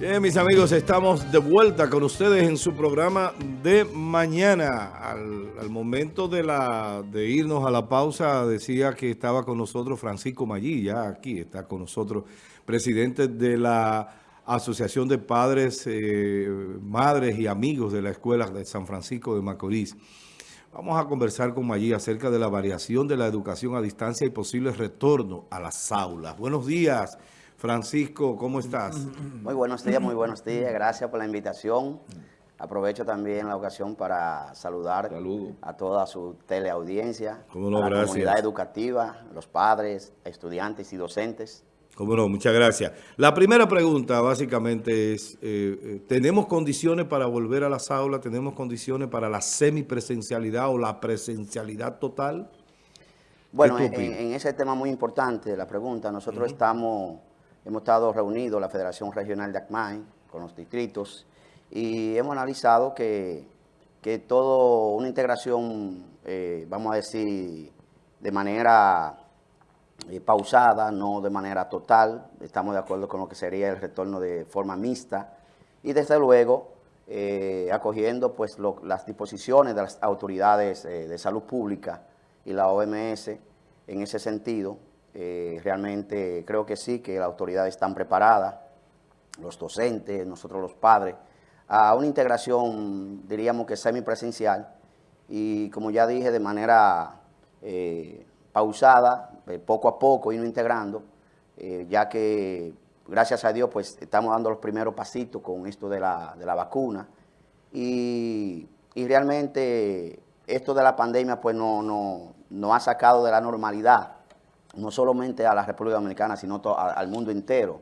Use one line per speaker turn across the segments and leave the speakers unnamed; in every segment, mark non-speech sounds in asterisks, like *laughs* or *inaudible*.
Bien, mis amigos, estamos de vuelta con ustedes en su programa de mañana. Al, momento de, la, de irnos a la pausa, decía que estaba con nosotros Francisco Maggi, ya aquí está con nosotros, presidente de la Asociación de Padres, eh, Madres y Amigos de la Escuela de San Francisco de Macorís. Vamos a conversar con Maggi acerca de la variación de la educación a distancia y posible retorno a las aulas. Buenos días. Francisco, ¿cómo estás?
Muy buenos días, muy buenos días. Gracias por la invitación. Aprovecho también la ocasión para saludar a toda su teleaudiencia, a la comunidad educativa, los padres, estudiantes y docentes.
Cómo no, muchas gracias. La primera pregunta básicamente es, eh, eh, ¿tenemos condiciones para volver a las aulas? ¿Tenemos condiciones para la semipresencialidad o la presencialidad total?
Bueno, en, ese tema muy importante, la pregunta, nosotros estamos Hemos estado reunidos, la Federación Regional de ACMAI, con los distritos, y hemos analizado que, que todo una integración, eh, vamos a decir, de manera eh, pausada, no de manera total, estamos de acuerdo con lo que sería el retorno de forma mixta, y desde luego eh, acogiendo pues las disposiciones de las autoridades de salud pública y la OMS en ese sentido, eh, realmente creo que sí, que las autoridades están preparadas, los docentes, nosotros los padres, a una integración, diríamos que semipresencial, y como ya dije, de manera eh, pausada, eh, poco a poco, irnos integrando, ya que, gracias a Dios, pues estamos dando los primeros pasitos con esto de la, de la vacuna, y, y, realmente esto de la pandemia, pues no, no, no ha sacado de la normalidad no solamente a la República Dominicana, sino al mundo entero.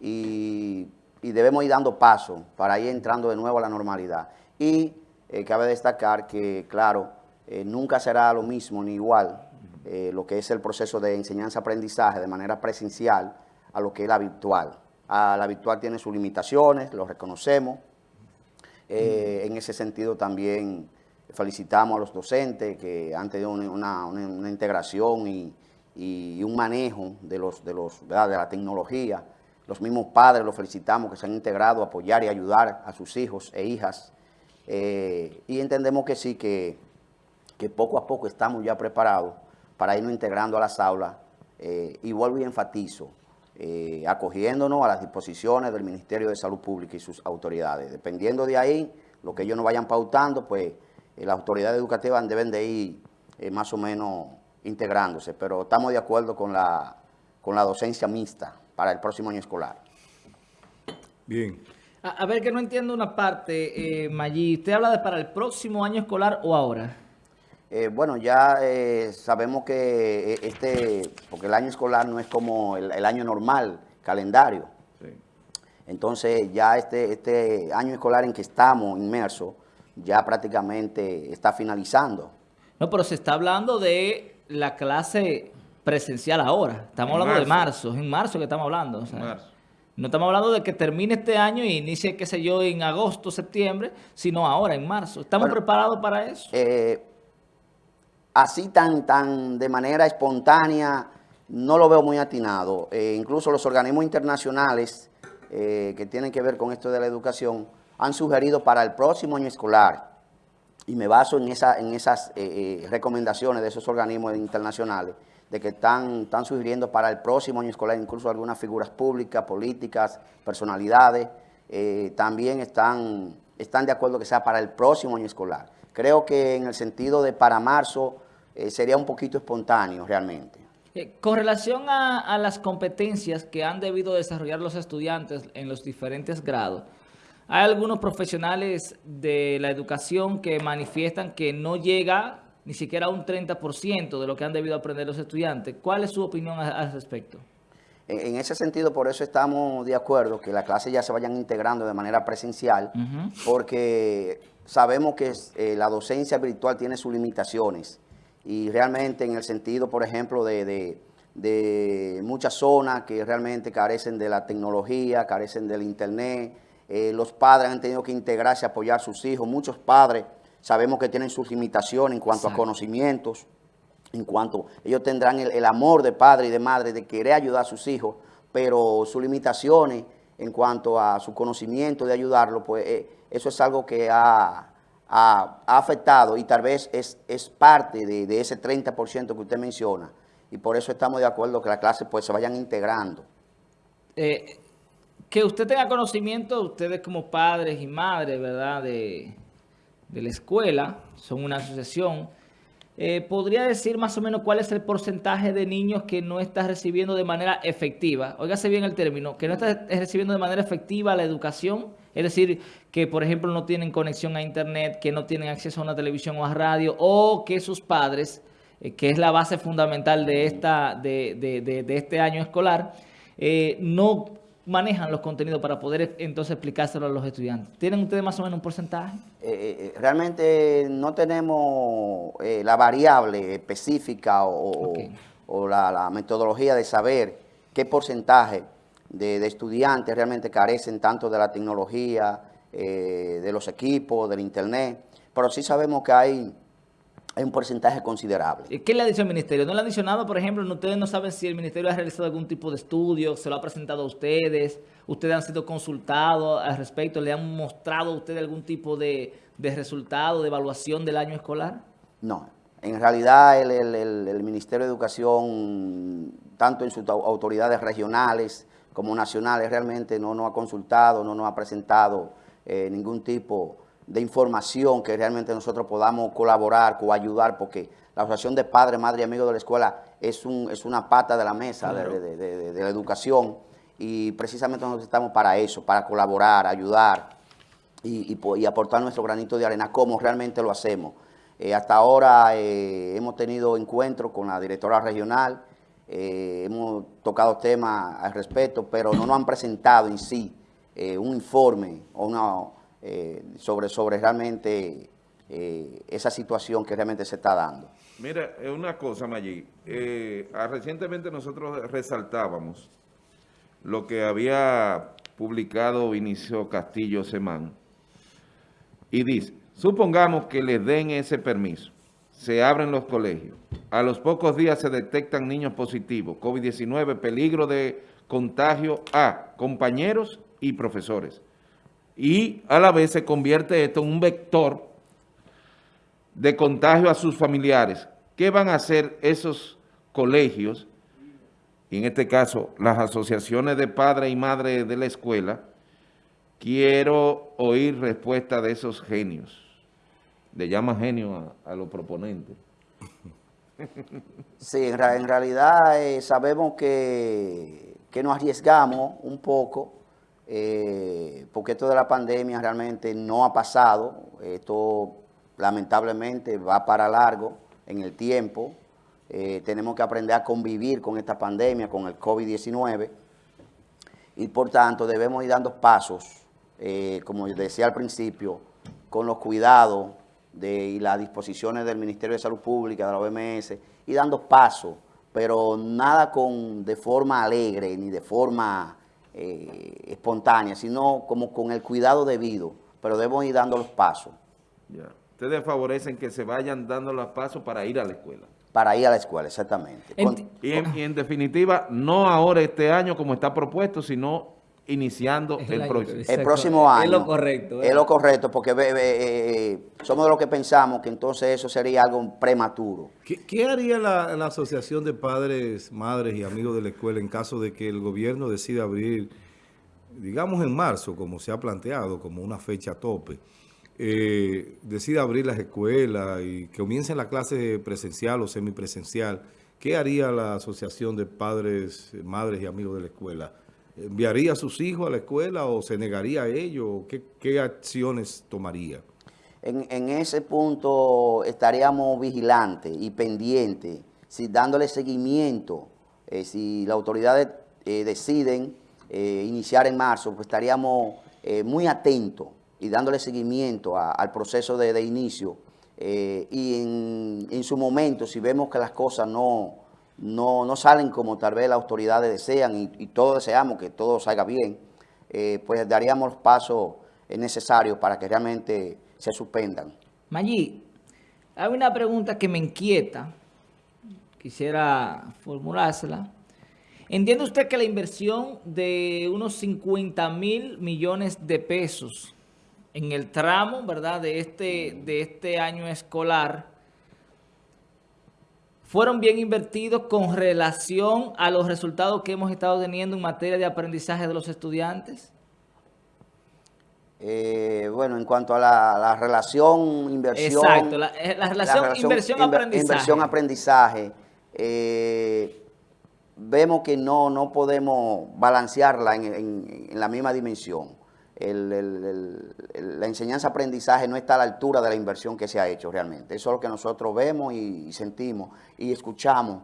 Y, debemos ir dando paso para ir entrando de nuevo a la normalidad. Y eh, cabe destacar que, claro, eh, nunca será lo mismo ni igual eh, lo que es el proceso de enseñanza-aprendizaje de manera presencial a lo que es la virtual. A la virtual tiene sus limitaciones, lo reconocemos. en ese sentido también felicitamos a los docentes que han tenido una integración y, y un manejo de, los, de, los, de la tecnología. Los mismos padres los felicitamos que se han integrado a apoyar y ayudar a sus hijos e hijas. Eh, y entendemos que sí, que, que, poco a poco estamos ya preparados para irnos integrando a las aulas. Eh, y vuelvo y enfatizo, eh, acogiéndonos a las disposiciones del Ministerio de Salud Pública y sus autoridades. Dependiendo de ahí, lo que ellos nos vayan pautando, pues las autoridades educativas deben de ir más o menos integrándose, pero estamos de acuerdo con la, con la docencia mixta para el próximo año escolar.
Bien. A, ver, que no entiendo una parte, eh, Maggi. ¿Usted habla de para el próximo año escolar o ahora?
Eh, bueno, ya eh, sabemos que eh, este, porque el año escolar no es como el, año normal, calendario. Entonces ya este, este año escolar en que estamos inmersos ya prácticamente está finalizando.
No, pero se está hablando de la clase presencial ahora. Estamos hablando de marzo, es en marzo que estamos hablando. No estamos hablando de que termine este año y inicie, qué sé yo, en agosto, septiembre, sino ahora, en marzo. ¿Estamos preparados para eso?
Eh, así tan, tan de manera espontánea, no lo veo muy atinado. Eh, incluso los organismos internacionales eh, que tienen que ver con esto de la educación han sugerido para el próximo año escolar y me baso en, esa, en esas eh, eh, recomendaciones de esos organismos internacionales de que están, están sugiriendo para el próximo año escolar incluso algunas figuras públicas, políticas, personalidades, eh, también están, están de acuerdo que sea para el próximo año escolar. Creo que en el sentido de para marzo sería un poquito espontáneo realmente.
con relación a, a las competencias que han debido desarrollar los estudiantes en los diferentes grados, hay algunos profesionales de la educación que manifiestan que no llega ni siquiera a un 30% de lo que han debido aprender los estudiantes. ¿Cuál es su opinión al respecto?
En ese sentido, por eso estamos de acuerdo que las clases ya se vayan integrando de manera presencial, porque sabemos que eh, la docencia virtual tiene sus limitaciones y realmente en el sentido, por ejemplo, de, de muchas zonas que realmente carecen de la tecnología, carecen del internet, eh, los padres han tenido que integrarse, apoyar a sus hijos. Muchos padres sabemos que tienen sus limitaciones en cuanto a conocimientos, en cuanto ellos tendrán el, amor de padre y de madre de querer ayudar a sus hijos, pero sus limitaciones en cuanto a su conocimiento de ayudarlo, pues eh, eso es algo que ha, afectado y tal vez es, es parte de, ese 30% que usted menciona. Y por eso estamos de acuerdo que las clases pues se vayan integrando.
Eh, que usted tenga conocimiento, ustedes como padres y madres, ¿verdad?, de, de la escuela, son una asociación, eh, ¿podría decir más o menos cuál es el porcentaje de niños que no está recibiendo de manera efectiva? Óigase bien el término, que no está recibiendo de manera efectiva la educación, es decir, que por ejemplo no tienen conexión a internet, que no tienen acceso a una televisión o a radio, o que sus padres, eh, que es la base fundamental de, esta, de, de, de este año escolar, eh, no manejan los contenidos para poder entonces explicárselo a los estudiantes? ¿Tienen ustedes más o menos un porcentaje?
Eh, eh, eh, realmente no tenemos la variable específica o, la, metodología de saber qué porcentaje de, estudiantes realmente carecen tanto de la tecnología, de los equipos, del internet, pero sí sabemos que hay hay un porcentaje considerable.
¿Qué le ha dicho el ministerio? ¿No le ha dicho nada? Por ejemplo, ustedes no saben si el ministerio ha realizado algún tipo de estudio, se lo ha presentado a ustedes, ustedes han sido consultados al respecto, ¿le han mostrado a ustedes algún tipo de, resultado, de evaluación del año escolar?
No, en realidad el, Ministerio de Educación, tanto en sus autoridades regionales como nacionales, realmente no nos ha consultado, no nos ha presentado eh, ningún tipo de de información que realmente nosotros podamos colaborar, coayudar, porque la Asociación de Padres, Madres y Amigos de la Escuela es, un, es una pata de la mesa de, la educación y precisamente nosotros estamos para eso, para colaborar, ayudar y, aportar nuestro granito de arena, como realmente lo hacemos. Eh, hasta ahora eh, hemos tenido encuentros con la directora regional, eh, hemos tocado temas al respecto, pero no nos han presentado en sí un informe o una eh, sobre, sobre realmente eh, esa situación que realmente se está dando.
Mira, una cosa, Mayí. Eh, ah, recientemente nosotros resaltábamos lo que había publicado Vinicio Castillo Semán y dice, supongamos que les den ese permiso, se abren los colegios, a los pocos días se detectan niños positivos, COVID-19, peligro de contagio a compañeros y profesores y a la vez se convierte esto en un vector de contagio a sus familiares. ¿Qué van a hacer esos colegios, y en este caso las asociaciones de padres y madres de la escuela? Quiero oír respuesta de esos genios. Le llama genio a, los proponentes.
Sí, en, realidad eh, sabemos que, que nos arriesgamos un poco eh, porque esto de la pandemia realmente no ha pasado, esto lamentablemente va para largo en el tiempo, eh, tenemos que aprender a convivir con esta pandemia, con el COVID-19, y por tanto debemos ir dando pasos, eh, como decía al principio, con los cuidados y las disposiciones del Ministerio de Salud Pública, de la OMS, y dando pasos, pero nada con de forma alegre ni de forma eh, espontánea, sino como con el cuidado debido, pero debemos ir dando los pasos.
Ya. Ustedes favorecen que se vayan dando los pasos para ir a la escuela.
Para ir a la escuela, exactamente.
y, en, definitiva, no ahora este año como está propuesto, sino iniciando el, próximo.
El próximo año.
Es lo correcto.
Es lo correcto, porque eh, somos de los que pensamos que entonces eso sería algo prematuro.
¿Qué, haría la, Asociación de Padres, Madres y Amigos de la Escuela en caso de que el gobierno decida abrir, digamos en marzo, como se ha planteado, como una fecha tope, eh, decida abrir las escuelas y que comiencen la clase presencial o semipresencial, ¿qué haría la Asociación de Padres, Madres y Amigos de la Escuela? ¿Enviaría a sus hijos a la escuela o se negaría a ello? ¿Qué, acciones tomaría?
En, ese punto estaríamos vigilantes y pendientes, si dándole seguimiento, eh, si las autoridades eh, deciden eh, iniciar en marzo, pues estaríamos muy atentos y dándole seguimiento al proceso de, inicio. y en, en, su momento, si vemos que las cosas no, no, no salen como tal vez las autoridades desean y, todos deseamos que todo salga bien, eh, pues daríamos los pasos necesarios para que realmente se suspendan.
Maggi, hay una pregunta que me inquieta, quisiera formulársela. ¿Entiende usted que la inversión de unos 50 mil millones de pesos en el tramo, ¿verdad?, de este, de este año escolar fueron bien invertidos con relación a los resultados que hemos estado teniendo en materia de aprendizaje de los estudiantes?
Eh, bueno, en cuanto a la, relación inversión...
Exacto, la, eh, relación, inversión-aprendizaje.
Inversión-aprendizaje. Eh, vemos que no, no podemos balancearla en, la misma dimensión. La enseñanza-aprendizaje no está a la altura de la inversión que se ha hecho realmente. Eso es lo que nosotros vemos y, sentimos y escuchamos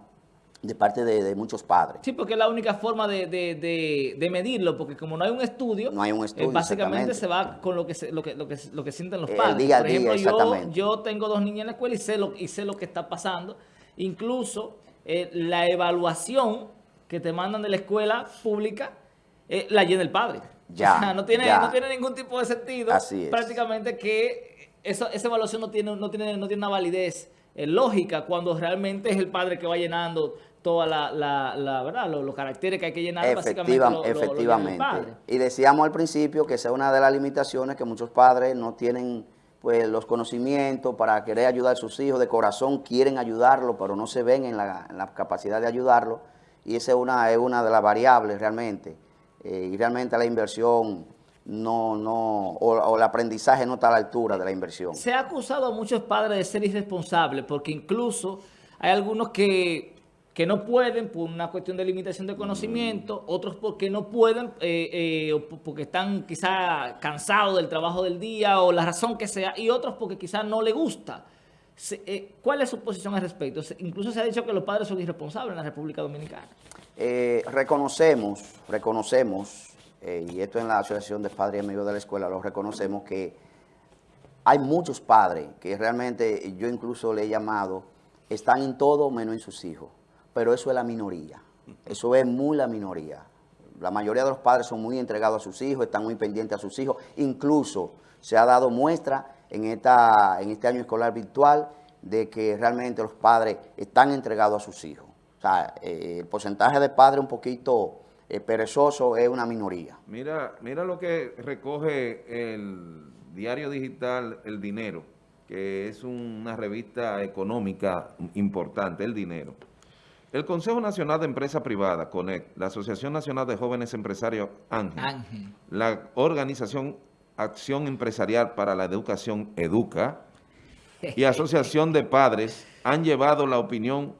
de parte de, muchos padres.
Sí, porque es la única forma de, medirlo, porque como no hay un estudio,
no hay un estudio,
eh, básicamente se va con lo que, lo que, lo que, sienten los padres. día Por ejemplo, yo, yo, tengo dos niñas en la escuela y sé lo, y sé lo que está pasando. Incluso eh, la evaluación que te mandan de la escuela pública eh, la llena el padre. *laughs*
Ya,
no, tiene, no tiene ningún tipo de sentido. Prácticamente que esa evaluación no tiene, no, tiene, no tiene una validez eh, lógica cuando realmente es el padre que va llenando toda la, la, verdad, los, caracteres que hay que llenar básicamente
efectivamente. y decíamos al principio que esa es una de las limitaciones que muchos padres no tienen pues los conocimientos para querer ayudar a sus hijos, de corazón quieren ayudarlo, pero no se ven en la, capacidad de ayudarlo, y esa es una, es una de las variables realmente, eh, y realmente la inversión no, no, o, el aprendizaje no está a la altura de la inversión.
Se ha acusado a muchos padres de ser irresponsables, porque incluso hay algunos que que no pueden por una cuestión de limitación de conocimiento, otros porque no pueden, eh, eh, porque están quizá cansados del trabajo del día o la razón que sea, y otros porque quizá no les gusta. Eh, ¿Cuál es su posición al respecto? Incluso se ha dicho que los padres son irresponsables en la República Dominicana.
reconocemos, reconocemos, y esto en la Asociación de Padres y Amigos de la Escuela, lo reconocemos que hay muchos padres que realmente yo incluso le he llamado, están en todo menos en sus hijos pero eso es la minoría. Eso es muy la minoría. La mayoría de los padres son muy entregados a sus hijos, están muy pendientes a sus hijos. Incluso se ha dado muestra en, esta, en este año escolar virtual de que realmente los padres están entregados a sus hijos. O sea, eh, el porcentaje de padres un poquito eh, perezoso es una minoría.
Mira, mira lo que recoge el diario digital El Dinero, que es una revista económica importante, El Dinero. El Consejo Nacional de Empresa Privada, CONEC, la Asociación Nacional de Jóvenes Empresarios, Ángel, la Organización Acción Empresarial para la Educación, EDUCA, y *laughs* Asociación de Padres han llevado la opinión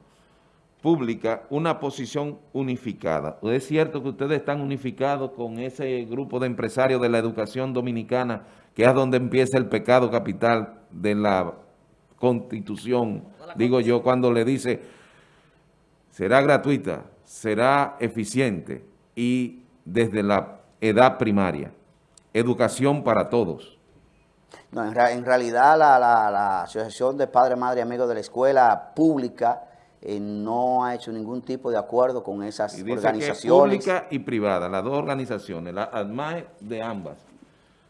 pública una posición unificada. ¿Es cierto que ustedes están unificados con ese grupo de empresarios de la educación dominicana, que es donde empieza el pecado capital de la Constitución? Digo yo, cuando le dice será gratuita, será eficiente y desde la edad primaria. Educación para todos.
No, en, realidad la, Asociación de Padres, Madres y Amigos de la Escuela Pública eh, no ha hecho ningún tipo de acuerdo con esas y dice organizaciones.
Que pública y privada, las dos organizaciones, la ADMAE de ambas.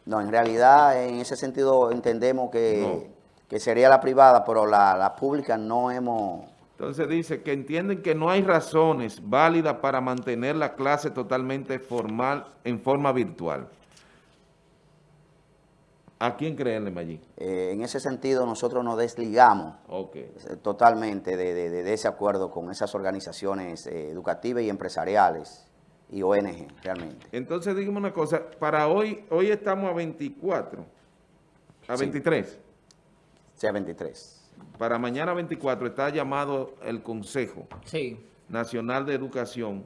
No, en realidad en ese sentido entendemos que, que sería la privada, pero la, la pública no hemos
entonces dice que entienden que no hay razones válidas para mantener la clase totalmente formal en forma virtual. ¿A quién creerle, Mayín?
Eh, en ese sentido, nosotros nos desligamos eh, totalmente de, ese acuerdo con esas organizaciones eh, educativas y empresariales y ONG, realmente.
Entonces, dígame una cosa, para hoy, hoy estamos a 24, a 23.
Sí, a 23
para mañana 24 está llamado el Consejo Nacional de Educación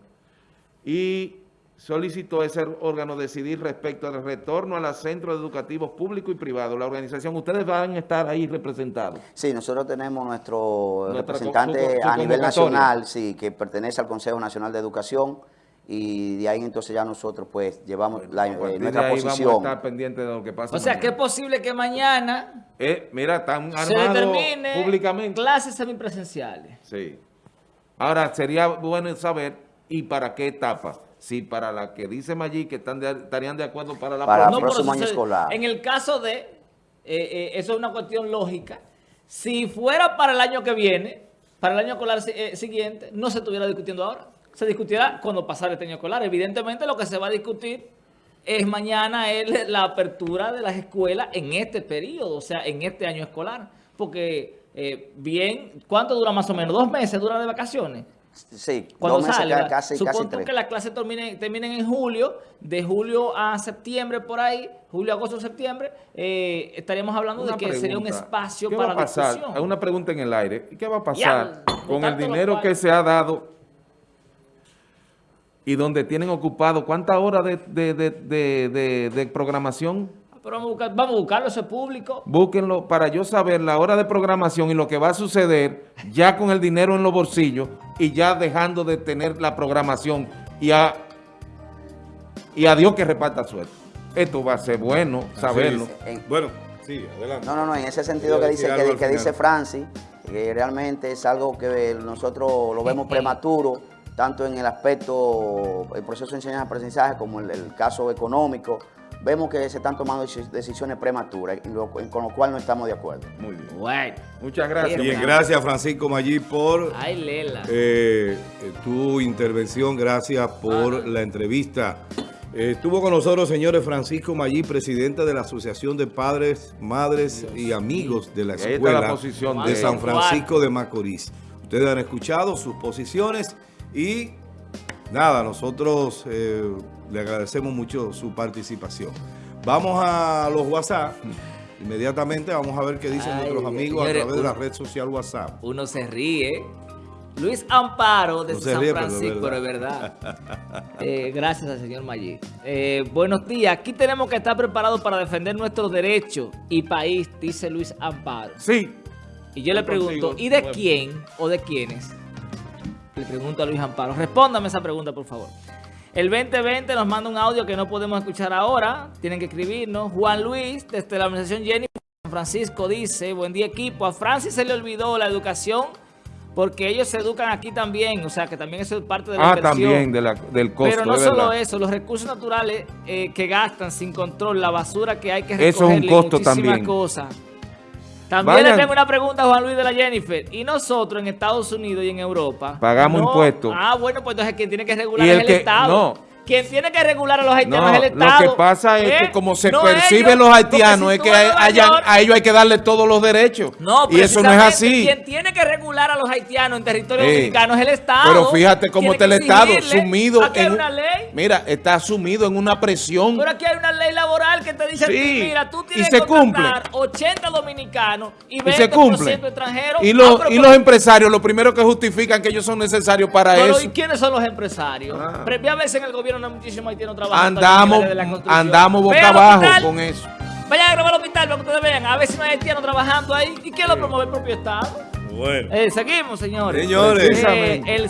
y solicitó ese órgano decidir respecto al retorno a los centros educativos públicos y privados. La organización, ¿ustedes van a estar ahí representados?
Sí, nosotros tenemos nuestro representante a nivel nacional, sí, que pertenece al Consejo Nacional de Educación, y de ahí entonces ya nosotros pues llevamos la, eh, nuestra posición. Vamos
a estar pendientes de lo que pasa.
O sea, que es posible que mañana
eh, mira, están se determine públicamente.
clases semipresenciales.
Sí. Ahora, sería bueno saber y para qué etapa. Si para la que dice Maggi que están estarían de acuerdo para la
para próxima. próximo año escolar.
En el caso de, eh, eh, eso es una cuestión lógica, si fuera para el año que viene, para el año escolar siguiente, no se estuviera discutiendo ahora. se discutirá cuando pasara este año escolar. Evidentemente lo que se va a discutir es mañana es la apertura de las escuelas en este periodo, o sea, en este año escolar. Porque eh, bien, ¿cuánto dura más o menos? ¿Dos meses dura de vacaciones?
Sí,
cuando dos meses, sale, casi, Supongo que las clases terminen, terminen, en julio, de julio a septiembre por ahí, julio, agosto, septiembre, eh, estaríamos hablando de que sería un espacio
¿Qué
para
va a pasar? Hay una pregunta en el aire. ¿Qué va a pasar con el dinero que se ha dado y donde tienen ocupado cuántas horas de, de programación?
Pero vamos a, buscar, vamos a buscarlo, ese público.
Búsquenlo para yo saber la hora de programación y lo que va a suceder ya con el dinero en los bolsillos y ya dejando de tener la programación y a, y a Dios que reparta suerte. Esto va a ser bueno saberlo.
bueno, sí, adelante. No, no, no, en ese sentido que dice, que, dice Francis, que realmente es algo que nosotros lo vemos prematuro, tanto en el aspecto, el proceso de enseñanza-aprendizaje como en el caso económico, vemos que se están tomando decisiones prematuras, con lo cual no estamos de acuerdo.
Muy bien. Bueno. Muchas gracias. Bien, gracias Francisco Maggi por eh, tu intervención, gracias por la entrevista. Eh, estuvo con nosotros, señores, Francisco Maggi, presidente de la Asociación de Padres, Madres y Amigos de la Escuela de San Francisco de Macorís. Ustedes han escuchado sus posiciones y nada, nosotros... Eh, le agradecemos mucho su participación. Vamos a los WhatsApp. Inmediatamente vamos a ver qué dicen nuestros amigos a través de la red social WhatsApp.
Uno se ríe. Luis Amparo de San Francisco, pero es verdad. *laughs* Eh, gracias al señor Maggi. Eh, buenos días. Aquí tenemos que estar preparados para defender nuestros derechos y país, dice Luis Amparo.
Sí.
Y yo le pregunto, ¿y de quién o de quiénes? Le pregunto a Luis Amparo. Respóndame esa pregunta, por favor. El 2020 nos manda un audio que no podemos escuchar ahora. Tienen que escribirnos. Juan Luis, desde la organización Jenny San Francisco, dice, buen día equipo. A Francis se le olvidó la educación porque ellos se educan aquí también. O sea, que también eso es parte de la
Ah, también del costo.
Pero no solo eso, los recursos naturales eh, que gastan sin control, la basura que hay que recoger.
Eso es un costo también.
cosas. También le tengo una pregunta a Juan Luis de la Jennifer. ¿Y nosotros en Estados Unidos y en Europa?
Pagamos impuestos.
Ah, bueno, pues entonces quien tiene que regular es el Estado. No. Quien tiene que regular a los haitianos es el Estado.
Lo que pasa es que ¿Eh? como se perciben los haitianos es que a ellos hay que darle todos los derechos. No, y eso no es así.
Quien tiene que regular a los haitianos en territorio dominicano es el Estado.
Pero fíjate cómo está el Estado sumido aquí en una ley. Mira, está sumido en una presión.
Pero aquí hay una ley laboral que te dice, mira, tú tienes que contratar 80 dominicanos y 20% extranjeros.
Y los, ah, y los empresarios, lo primero que justifican que ellos son necesarios para eso.
¿y quiénes son los empresarios? Ah. veces en el gobierno no muchísimo haitiano
trabajando. Andamos, andamos boca abajo con eso.
Vayan a grabar al hospital para que ustedes vean. A ver si no hay haitianos trabajando ahí. ¿Y quién lo promueve el propio Estado? Bueno. Eh, seguimos, señores.
Señores.
Eh, el